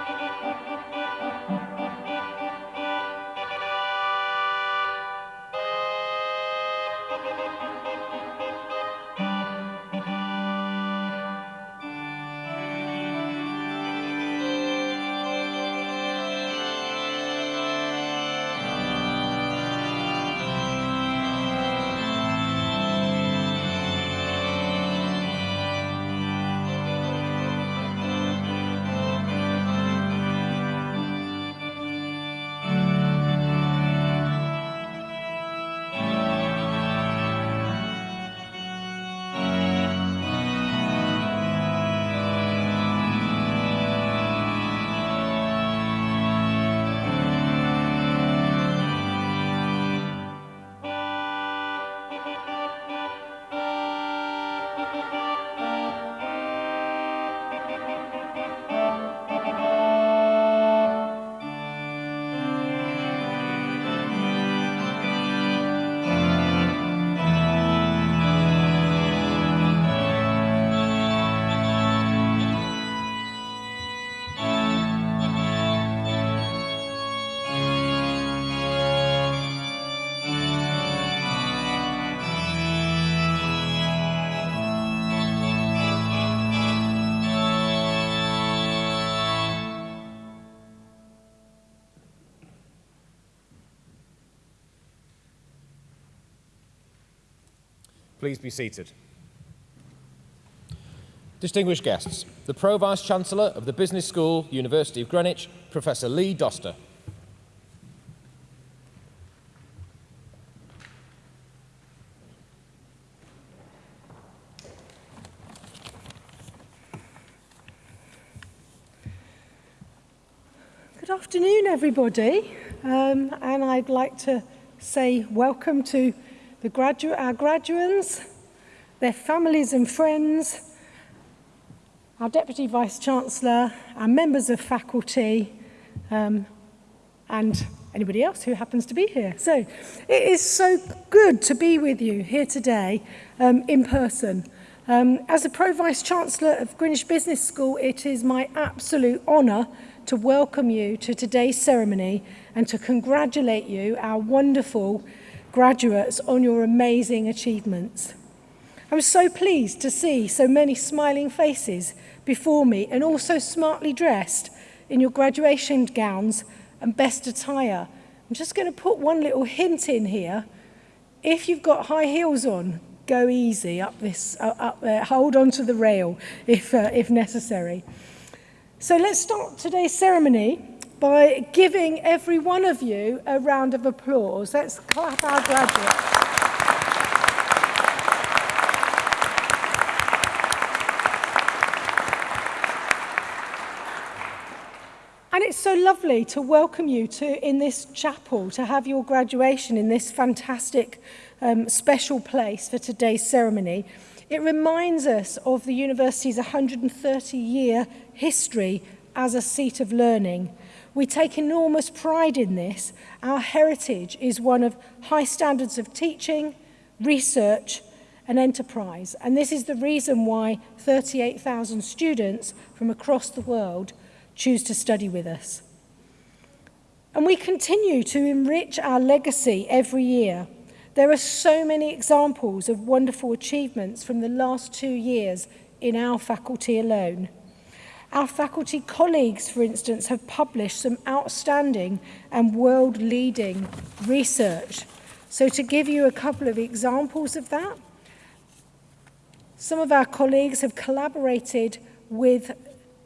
Música Please be seated. Distinguished guests, the Pro Vice Chancellor of the Business School, University of Greenwich, Professor Lee Doster. Good afternoon, everybody. Um, and I'd like to say welcome to the gradu our graduates, their families and friends, our Deputy Vice-Chancellor, our members of faculty, um, and anybody else who happens to be here. So it is so good to be with you here today um, in person. Um, as the Pro-Vice-Chancellor of Greenwich Business School, it is my absolute honour to welcome you to today's ceremony and to congratulate you, our wonderful graduates on your amazing achievements. I was so pleased to see so many smiling faces before me and also smartly dressed in your graduation gowns and best attire. I'm just going to put one little hint in here. If you've got high heels on, go easy up this uh, up there. Hold on to the rail if, uh, if necessary. So let's start today's ceremony by giving every one of you a round of applause. Let's clap our graduates. And it's so lovely to welcome you to in this chapel, to have your graduation in this fantastic um, special place for today's ceremony. It reminds us of the university's 130-year history as a seat of learning. We take enormous pride in this. Our heritage is one of high standards of teaching, research and enterprise. And this is the reason why 38,000 students from across the world choose to study with us. And we continue to enrich our legacy every year. There are so many examples of wonderful achievements from the last two years in our faculty alone. Our faculty colleagues, for instance, have published some outstanding and world-leading research. So to give you a couple of examples of that, some of our colleagues have collaborated with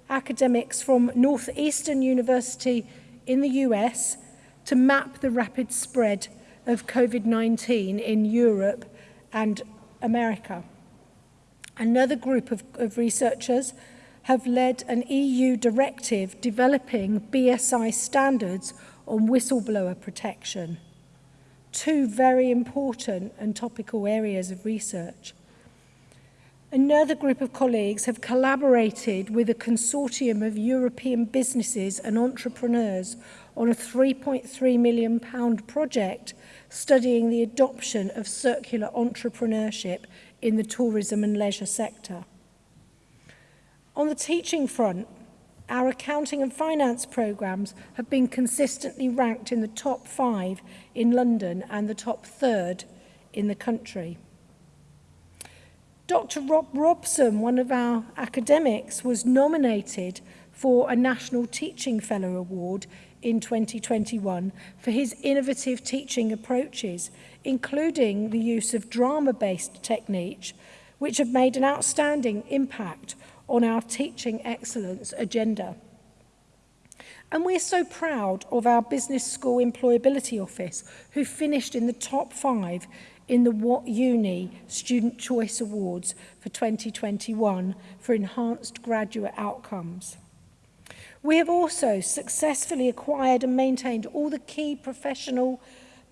academics from Northeastern University in the US to map the rapid spread of COVID-19 in Europe and America. Another group of, of researchers have led an EU directive developing BSI standards on whistleblower protection. Two very important and topical areas of research. Another group of colleagues have collaborated with a consortium of European businesses and entrepreneurs on a 3.3 million pound project studying the adoption of circular entrepreneurship in the tourism and leisure sector. On the teaching front, our accounting and finance programmes have been consistently ranked in the top five in London and the top third in the country. Dr Rob Robson, one of our academics, was nominated for a National Teaching Fellow Award in 2021 for his innovative teaching approaches, including the use of drama-based techniques, which have made an outstanding impact on our teaching excellence agenda. And we're so proud of our Business School Employability Office, who finished in the top five in the What Uni Student Choice Awards for 2021 for enhanced graduate outcomes. We have also successfully acquired and maintained all the key professional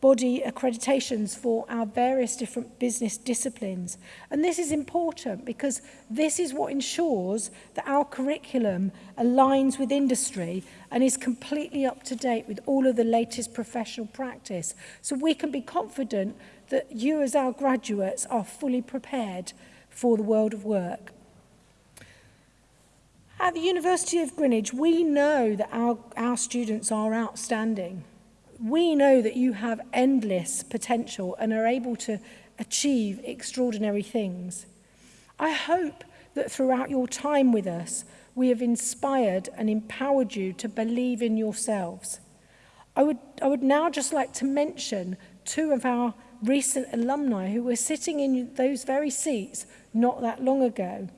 body accreditations for our various different business disciplines. And this is important because this is what ensures that our curriculum aligns with industry and is completely up to date with all of the latest professional practice. So we can be confident that you as our graduates are fully prepared for the world of work. At the University of Greenwich, we know that our, our students are outstanding we know that you have endless potential and are able to achieve extraordinary things. I hope that throughout your time with us, we have inspired and empowered you to believe in yourselves. I would, I would now just like to mention two of our recent alumni who were sitting in those very seats not that long ago.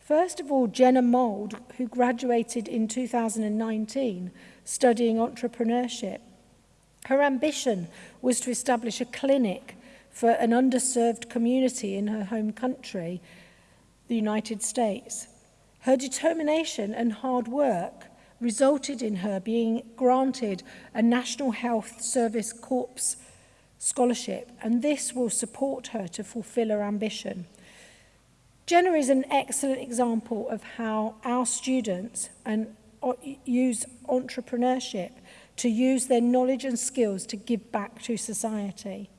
First of all, Jenna Mould, who graduated in 2019 studying entrepreneurship. Her ambition was to establish a clinic for an underserved community in her home country, the United States. Her determination and hard work resulted in her being granted a National Health Service Corps scholarship, and this will support her to fulfill her ambition. Jenna is an excellent example of how our students and use entrepreneurship to use their knowledge and skills to give back to society.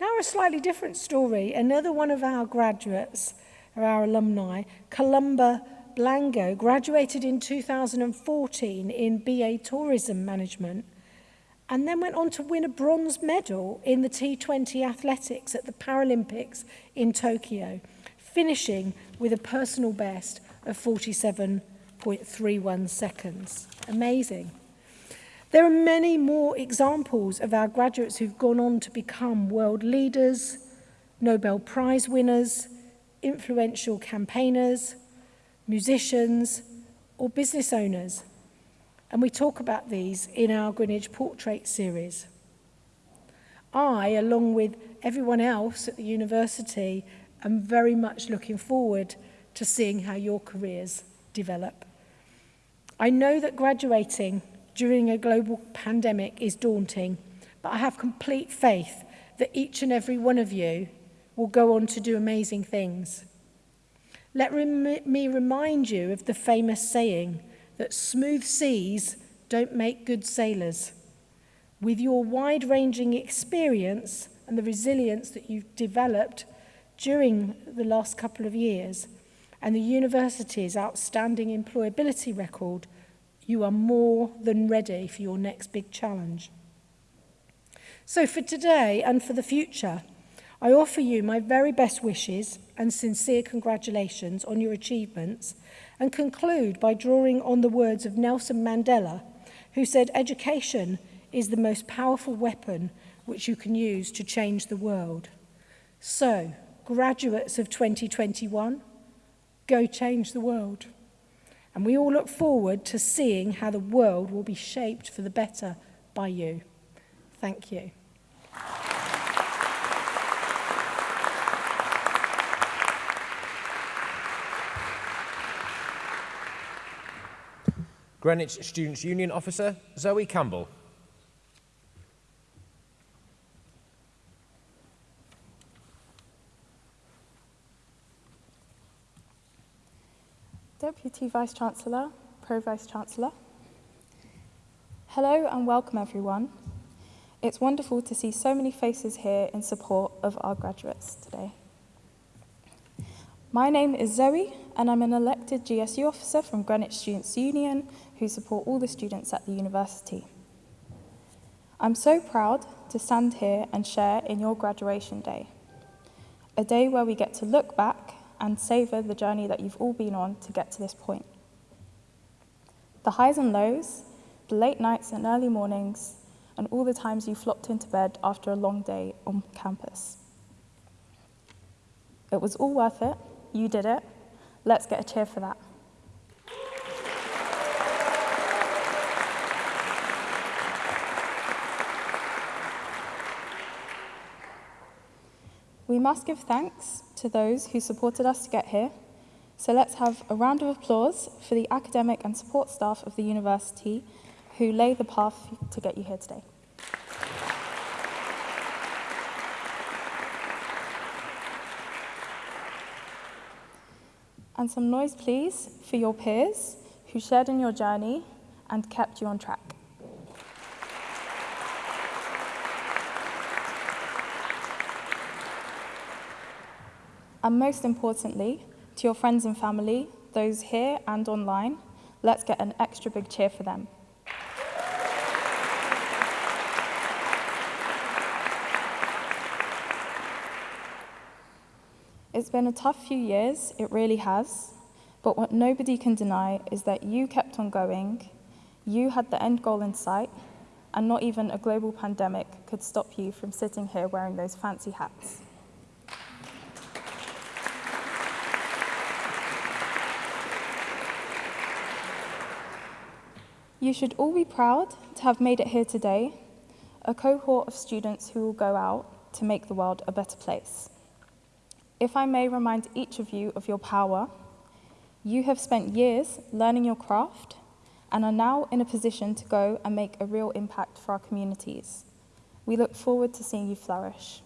Now a slightly different story. Another one of our graduates, or our alumni, Columba Blango, graduated in 2014 in BA Tourism Management and then went on to win a bronze medal in the T20 athletics at the Paralympics in Tokyo, finishing with a personal best of 47.31 seconds. Amazing. There are many more examples of our graduates who've gone on to become world leaders, Nobel Prize winners, influential campaigners, musicians, or business owners. And we talk about these in our Greenwich Portrait series. I, along with everyone else at the university, am very much looking forward to seeing how your careers develop. I know that graduating during a global pandemic is daunting, but I have complete faith that each and every one of you will go on to do amazing things. Let rem me remind you of the famous saying that smooth seas don't make good sailors. With your wide-ranging experience and the resilience that you've developed during the last couple of years and the university's outstanding employability record – You are more than ready for your next big challenge. So for today and for the future, I offer you my very best wishes and sincere congratulations on your achievements and conclude by drawing on the words of Nelson Mandela, who said, education is the most powerful weapon which you can use to change the world. So, graduates of 2021, go change the world. And we all look forward to seeing how the world will be shaped for the better by you. Thank you. Greenwich Students' Union Officer, Zoe Campbell. Deputy Vice-Chancellor, Pro-Vice-Chancellor. Hello and welcome everyone. It's wonderful to see so many faces here in support of our graduates today. My name is Zoe and I'm an elected GSU officer from Greenwich Students' Union who support all the students at the university. I'm so proud to stand here and share in your graduation day, a day where we get to look back and savour the journey that you've all been on to get to this point. The highs and lows, the late nights and early mornings, and all the times you flopped into bed after a long day on campus. It was all worth it. You did it. Let's get a cheer for that. We must give thanks to those who supported us to get here. So let's have a round of applause for the academic and support staff of the university who lay the path to get you here today. And some noise, please, for your peers who shared in your journey and kept you on track. And most importantly, to your friends and family, those here and online, let's get an extra big cheer for them. It's been a tough few years, it really has. But what nobody can deny is that you kept on going, you had the end goal in sight, and not even a global pandemic could stop you from sitting here wearing those fancy hats. You should all be proud to have made it here today, a cohort of students who will go out to make the world a better place. If I may remind each of you of your power, you have spent years learning your craft and are now in a position to go and make a real impact for our communities. We look forward to seeing you flourish.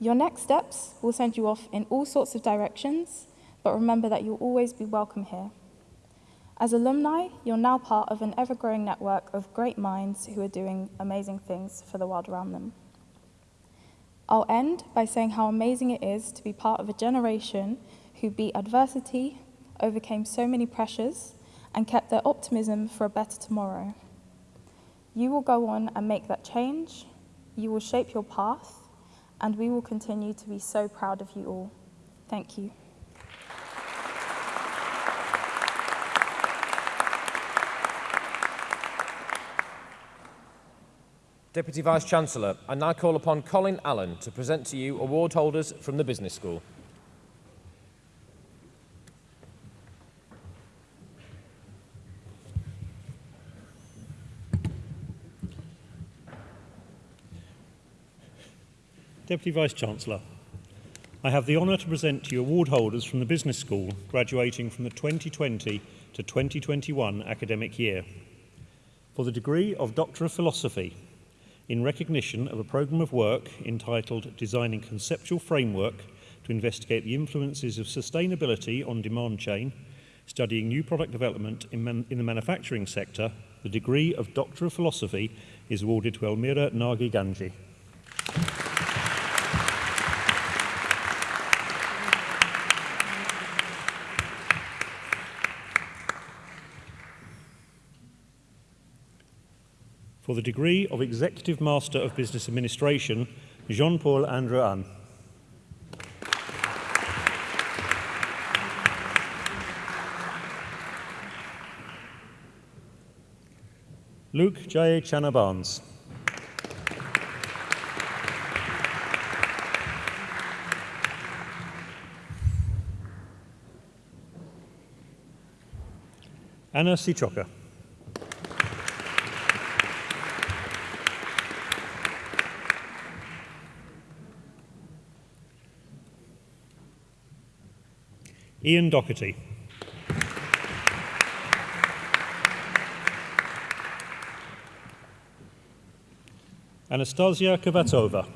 Your next steps will send you off in all sorts of directions, but remember that you'll always be welcome here. As alumni, you're now part of an ever-growing network of great minds who are doing amazing things for the world around them. I'll end by saying how amazing it is to be part of a generation who beat adversity, overcame so many pressures, and kept their optimism for a better tomorrow. You will go on and make that change, you will shape your path, and we will continue to be so proud of you all. Thank you. Deputy Vice-Chancellor, I now call upon Colin Allen to present to you award holders from the Business School. Deputy Vice-Chancellor, I have the honour to present to you award holders from the Business School graduating from the 2020 to 2021 academic year. For the degree of Doctor of Philosophy in recognition of a programme of work entitled Designing Conceptual Framework to investigate the influences of sustainability on demand chain, studying new product development in, man in the manufacturing sector, the degree of Doctor of Philosophy is awarded to Elmira Nagi Ganji. For the degree of Executive Master of Business Administration, Jean-Paul Andrean. Luke J. Chanabans. Anna Sichoka. Ian Doherty. Anastasia Kovatova.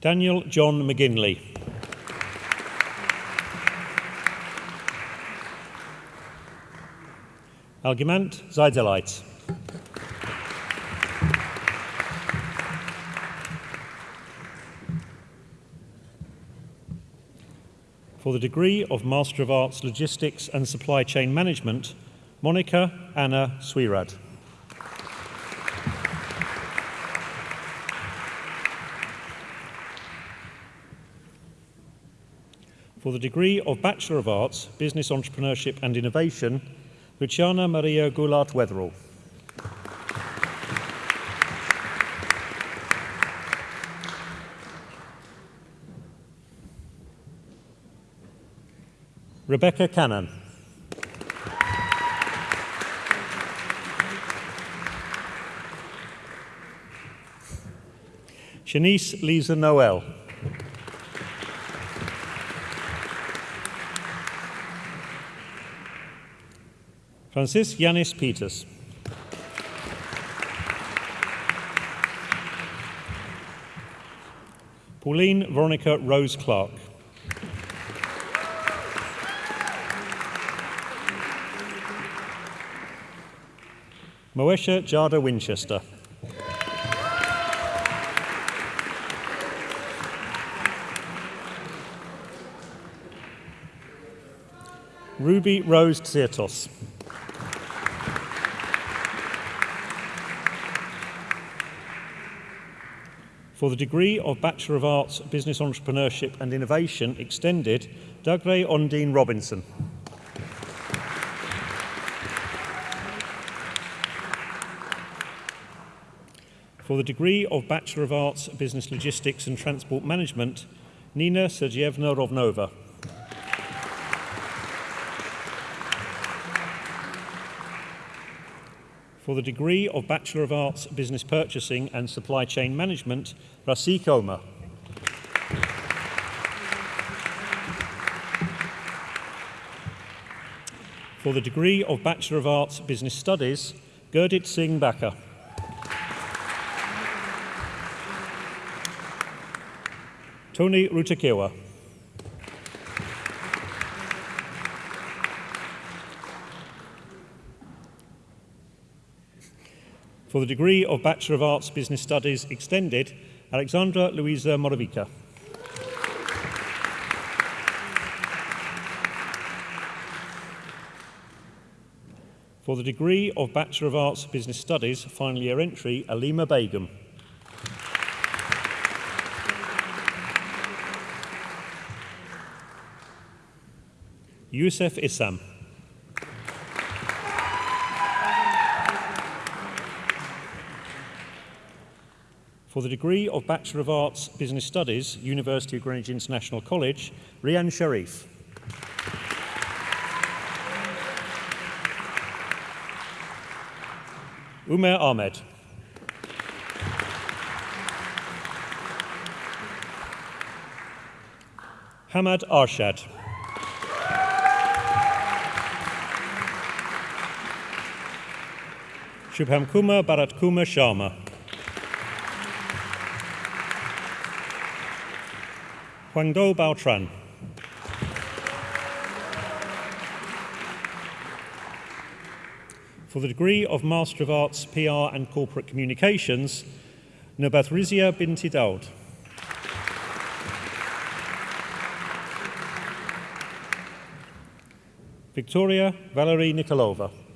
Daniel John McGinley. Algimant Zaidelite. For the degree of Master of Arts Logistics and Supply Chain Management, Monica Anna Swirad. For the degree of Bachelor of Arts, Business Entrepreneurship and Innovation, Luciana Maria Goulart Wetherall. Rebecca Cannon. Shanice Lisa Noel. Francis Yanis Peters. Pauline Veronica Rose Clark. Moesha Jada Winchester. Ruby Rose Tsirtos. For the degree of Bachelor of Arts, Business Entrepreneurship and Innovation Extended, Dagre Ondine Robinson. For the degree of Bachelor of Arts, Business Logistics and Transport Management, Nina Sergeyevna Rovnova. For the degree of Bachelor of Arts, Business Purchasing and Supply Chain Management, Rasik Omar. For the degree of Bachelor of Arts, Business Studies, Gurdit Singh Baka. Tony Rutakewa. For the degree of Bachelor of Arts Business Studies Extended, Alexandra Louisa Moravica. For the degree of Bachelor of Arts Business Studies, final year entry, Alima Begum. Youssef Issam. For the degree of Bachelor of Arts Business Studies, University of Greenwich International College, Rian Sharif. Umer Ahmed. Hamad Arshad. Shubham Kumar Bharat Kumar Sharma. Huangdo Baotran. For the degree of Master of Arts, PR and Corporate Communications, Nabathrizia Binti Daud. Victoria Valerie Nikolova.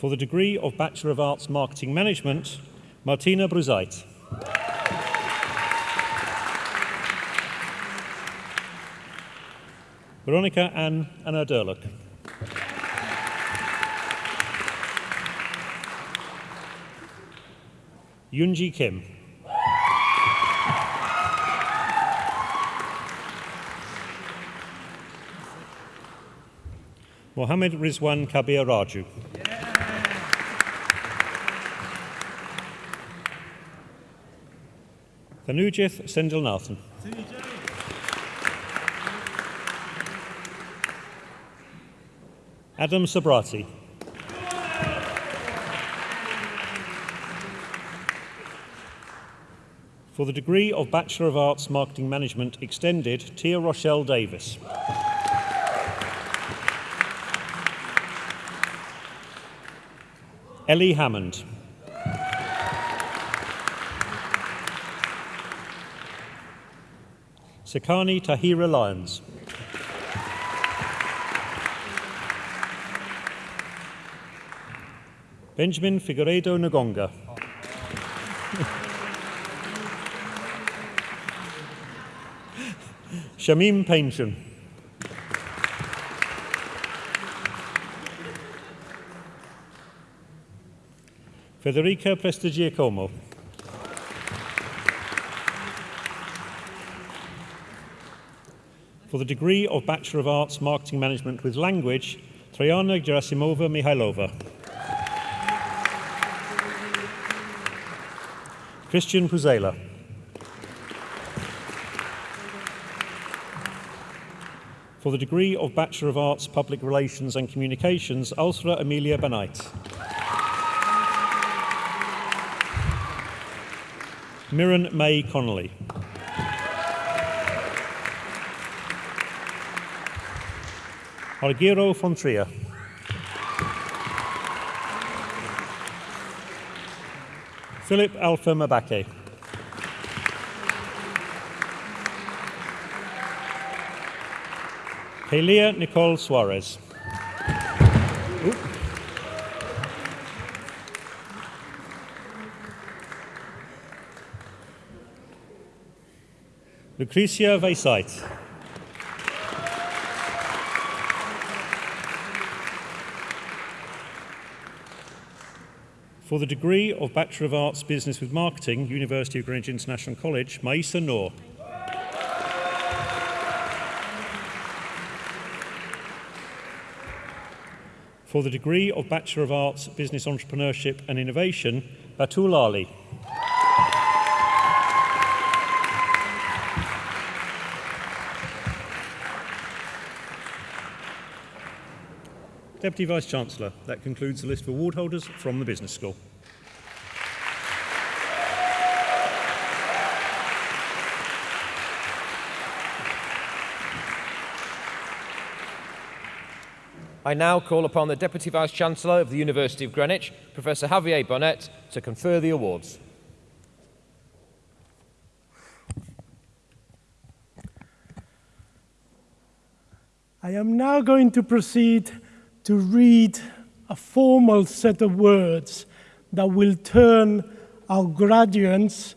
For the degree of Bachelor of Arts Marketing Management, Martina Bruzait. Veronica Ann Anna Durluck. Yunji Kim. Mohammed Rizwan Kabir Raju. Thanujith Sendelnathan. Adam Sabrati. For the degree of Bachelor of Arts Marketing Management Extended, Tia Rochelle Davis. Ellie Hammond. Sekani Tahira Lyons. Benjamin Figueiredo Nagonga. Shamim Painton. Federica Prestigiacomo. For the degree of Bachelor of Arts Marketing Management with Language, Trajana Gerasimova Mihailova. Christian Puzela. For the degree of Bachelor of Arts Public Relations and Communications, Ulsra Amelia Banait. Mirren May Connolly. Argiro Fontria. Philip Alpha Mabake. Kalia Nicole Suarez. Oop. Lucretia. For the degree of Bachelor of Arts Business with Marketing, University of Greenwich International College, Maisa Noor. For the degree of Bachelor of Arts Business Entrepreneurship and Innovation, Batul Ali. Deputy Vice Chancellor, that concludes the list of award holders from the Business School. I now call upon the Deputy Vice Chancellor of the University of Greenwich, Professor Javier Bonet, to confer the awards. I am now going to proceed to read a formal set of words that will turn our graduates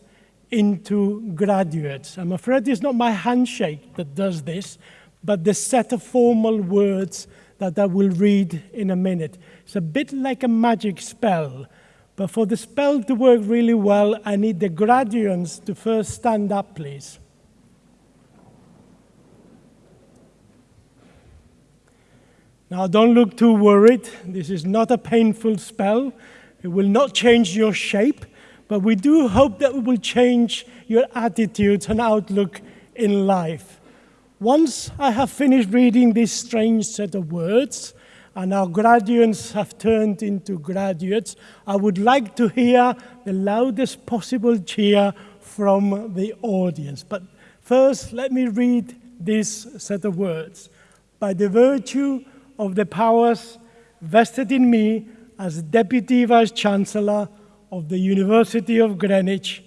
into graduates. I'm afraid it's not my handshake that does this, but the set of formal words that I will read in a minute. It's a bit like a magic spell, but for the spell to work really well, I need the graduates to first stand up, please. Now, don't look too worried. This is not a painful spell. It will not change your shape, but we do hope that it will change your attitudes and outlook in life. Once I have finished reading this strange set of words, and our graduates have turned into graduates, I would like to hear the loudest possible cheer from the audience. But first, let me read this set of words. By the virtue of the powers vested in me as Deputy Vice Chancellor of the University of Greenwich,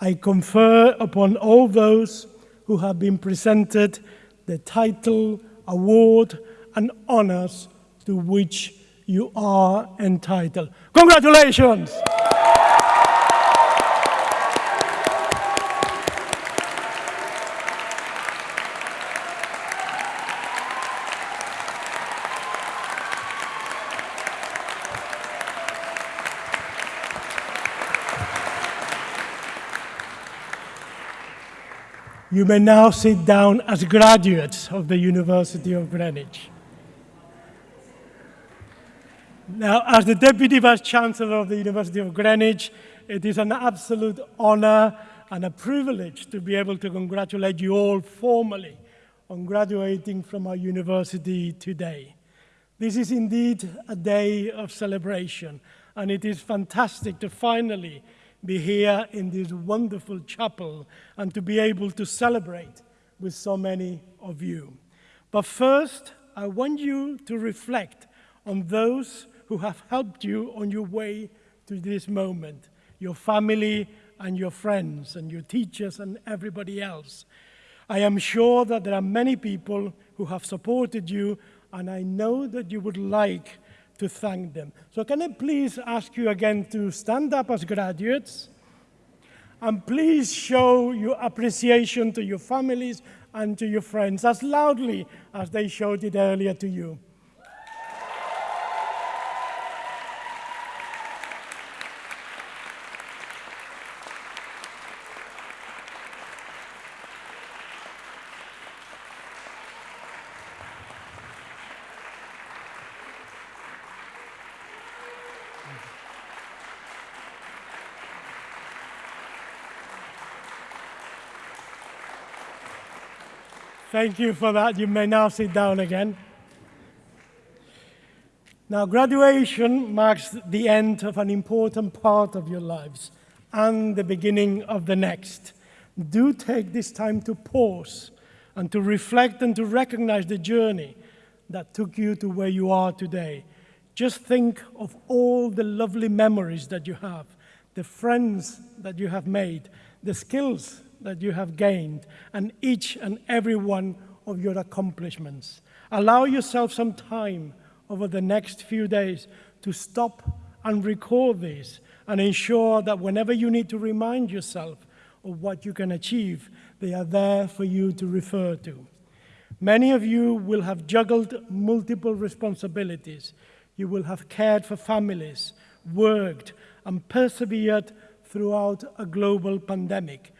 I confer upon all those who have been presented the title, award, and honors to which you are entitled. Congratulations! You may now sit down as graduates of the University of Greenwich. Now, as the Deputy Vice Chancellor of the University of Greenwich, it is an absolute honor and a privilege to be able to congratulate you all formally on graduating from our university today. This is indeed a day of celebration, and it is fantastic to finally be here in this wonderful chapel and to be able to celebrate with so many of you. But first, I want you to reflect on those who have helped you on your way to this moment your family and your friends and your teachers and everybody else. I am sure that there are many people who have supported you, and I know that you would like to thank them. So can I please ask you again to stand up as graduates? And please show your appreciation to your families and to your friends as loudly as they showed it earlier to you. Thank you for that. You may now sit down again. Now, graduation marks the end of an important part of your lives and the beginning of the next. Do take this time to pause and to reflect and to recognize the journey that took you to where you are today. Just think of all the lovely memories that you have, the friends that you have made, the skills that you have gained and each and every one of your accomplishments. Allow yourself some time over the next few days to stop and record these and ensure that whenever you need to remind yourself of what you can achieve, they are there for you to refer to. Many of you will have juggled multiple responsibilities. You will have cared for families, worked, and persevered throughout a global pandemic.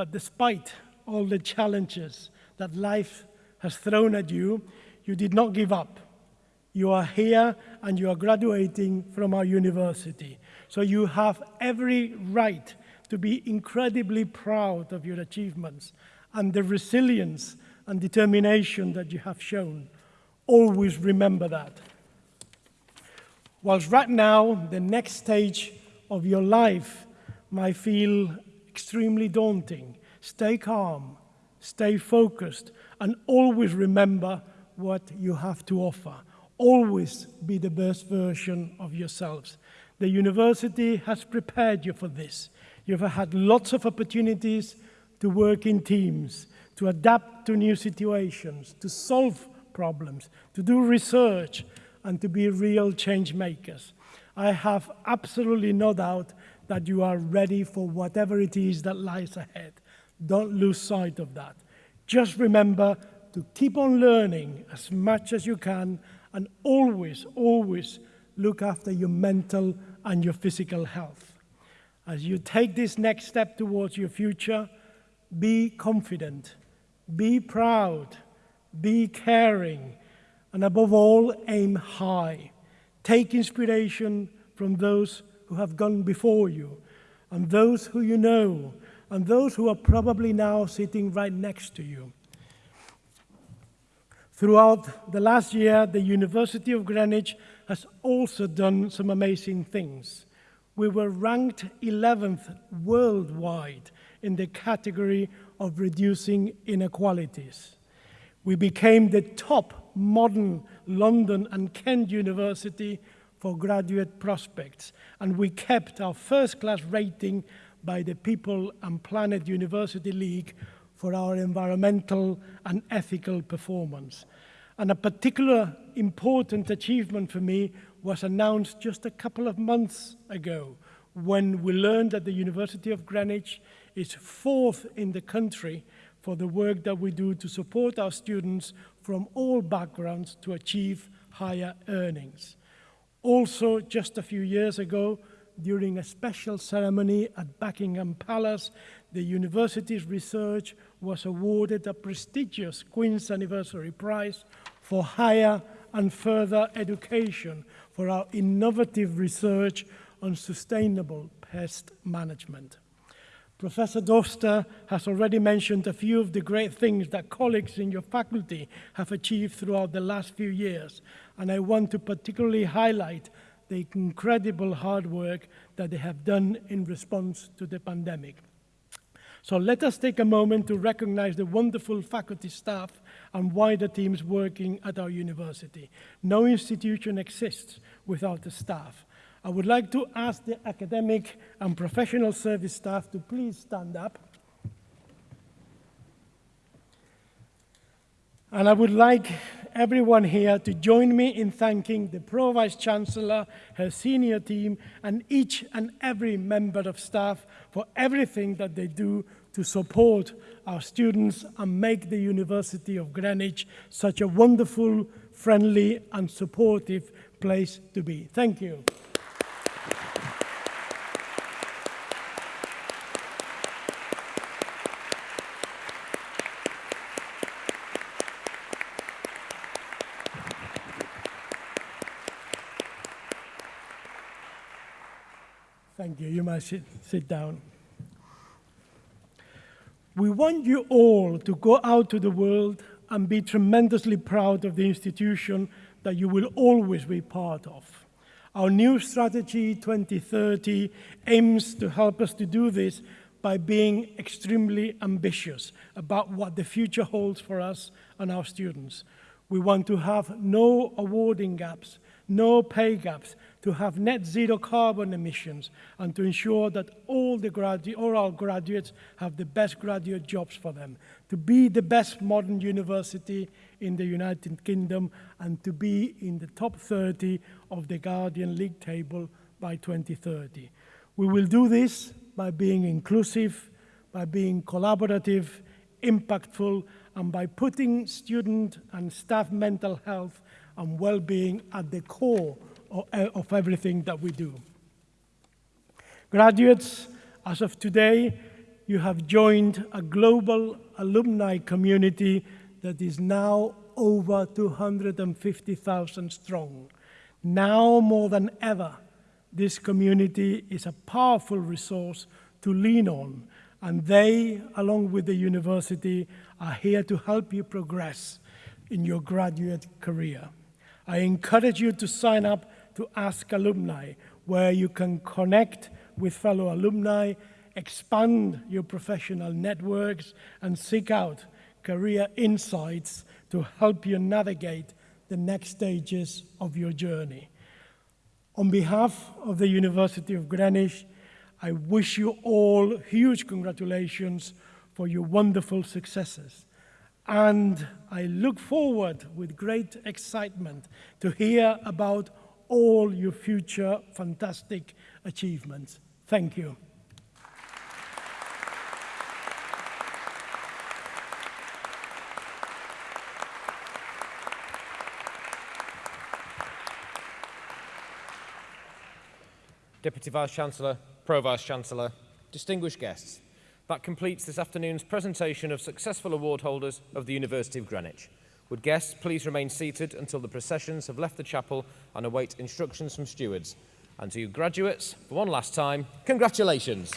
But despite all the challenges that life has thrown at you, you did not give up. You are here and you are graduating from our university. So you have every right to be incredibly proud of your achievements and the resilience and determination that you have shown. Always remember that. Whilst right now, the next stage of your life might feel extremely daunting. Stay calm, stay focused, and always remember what you have to offer. Always be the best version of yourselves. The university has prepared you for this. You've had lots of opportunities to work in teams, to adapt to new situations, to solve problems, to do research, and to be real change makers. I have absolutely no doubt that you are ready for whatever it is that lies ahead. Don't lose sight of that. Just remember to keep on learning as much as you can and always, always look after your mental and your physical health. As you take this next step towards your future, be confident, be proud, be caring, and above all, aim high. Take inspiration from those who have gone before you, and those who you know, and those who are probably now sitting right next to you. Throughout the last year, the University of Greenwich has also done some amazing things. We were ranked 11th worldwide in the category of reducing inequalities. We became the top modern London and Kent University for graduate prospects, and we kept our first class rating by the People and Planet University League for our environmental and ethical performance. And a particular important achievement for me was announced just a couple of months ago when we learned that the University of Greenwich is fourth in the country for the work that we do to support our students from all backgrounds to achieve higher earnings. Also, just a few years ago, during a special ceremony at Buckingham Palace, the university's research was awarded a prestigious Queen's Anniversary Prize for higher and further education for our innovative research on sustainable pest management. Professor Doster has already mentioned a few of the great things that colleagues in your faculty have achieved throughout the last few years, and I want to particularly highlight the incredible hard work that they have done in response to the pandemic. So let us take a moment to recognize the wonderful faculty staff and wider teams working at our university. No institution exists without the staff. I would like to ask the academic and professional service staff to please stand up. And I would like everyone here to join me in thanking the Pro Vice Chancellor, her senior team, and each and every member of staff for everything that they do to support our students and make the University of Greenwich such a wonderful, friendly, and supportive place to be. Thank you. Might sit, sit down. We want you all to go out to the world and be tremendously proud of the institution that you will always be part of. Our new strategy 2030 aims to help us to do this by being extremely ambitious about what the future holds for us and our students. We want to have no awarding gaps, no pay gaps, to have net zero carbon emissions and to ensure that all, the gradu all our graduates have the best graduate jobs for them, to be the best modern university in the United Kingdom and to be in the top 30 of the Guardian League table by 2030. We will do this by being inclusive, by being collaborative, impactful, and by putting student and staff mental health and well-being at the core Eh, of everything that we do. Graduates, as of today, you have joined a global alumni community that is now over 250,000 strong. Now more than ever, this community is a powerful resource to lean on, and they, along with the university, are here to help you progress in your graduate career. I encourage you to sign up to Ask Alumni, where you can connect with fellow alumni, expand your professional networks, and seek out career insights to help you navigate the next stages of your journey. On behalf of the University of Greenwich, I wish you all huge congratulations for your wonderful successes. And I look forward with great excitement to hear about all your future fantastic achievements. Thank you. Deputy Vice-Chancellor, Pro-Vice-Chancellor, distinguished guests, that completes this afternoon's presentation of successful award holders of the University of Greenwich. Would guests please remain seated until the processions have left the chapel and await instructions from stewards. And to you graduates, for one last time, congratulations.